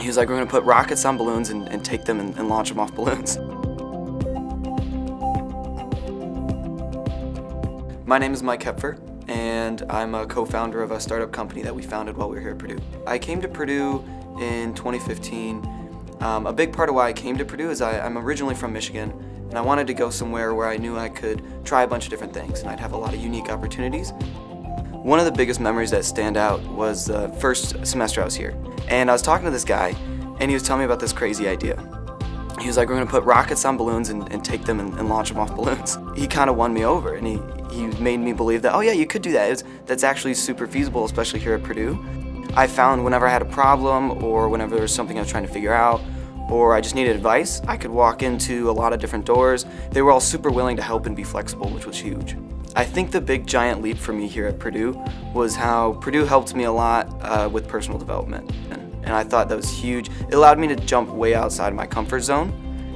He was like, we're gonna put rockets on balloons and, and take them and, and launch them off balloons. My name is Mike Hepfer, and I'm a co-founder of a startup company that we founded while we were here at Purdue. I came to Purdue in 2015. Um, a big part of why I came to Purdue is I, I'm originally from Michigan, and I wanted to go somewhere where I knew I could try a bunch of different things, and I'd have a lot of unique opportunities. One of the biggest memories that stand out was the first semester I was here. And I was talking to this guy, and he was telling me about this crazy idea. He was like, we're gonna put rockets on balloons and, and take them and, and, launch them off balloons. He kind of won me over, and he, he made me believe that, oh yeah, you could do that. Was, that's actually super feasible, especially here at Purdue. I found whenever I had a problem or whenever there was something I was trying to figure out, or I just needed advice, I could walk into a lot of different doors. They were all super willing to help and be flexible, which was huge. I think the big giant leap for me here at Purdue was how Purdue helped me a lot uh, with personal development. And, I thought that was huge. It allowed me to jump way outside my comfort zone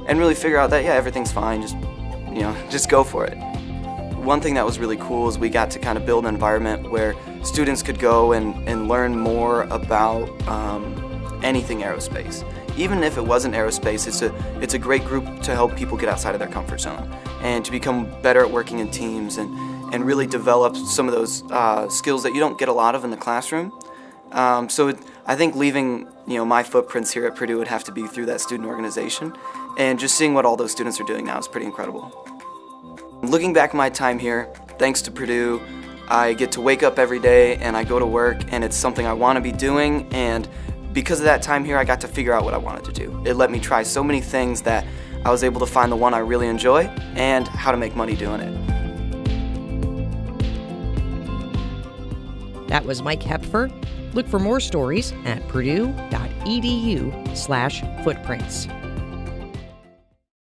and really figure out that, yeah, everything's fine, just, you know, just go for it. One thing that was really cool is we got to kind of build an environment where students could go and, and learn more about um, anything aerospace. Even if it wasn't aerospace, it's a, it's a great group to help people get outside of their comfort zone and to become better at working in teams and, and really develop some of those uh, skills that you don't get a lot of in the classroom. Um, so it, I think leaving you know my footprints here at Purdue would have to be through that student organization, and just seeing what all those students are doing now is pretty incredible. Looking back my time here, thanks to Purdue, I get to wake up every day and I go to work and it's something I want to be doing and because of that time here I got to figure out what I wanted to do. It let me try so many things that I was able to find the one I really enjoy and how to make money doing it. That was Mike Hepfer. Look for more stories at purdue.edu slash footprints.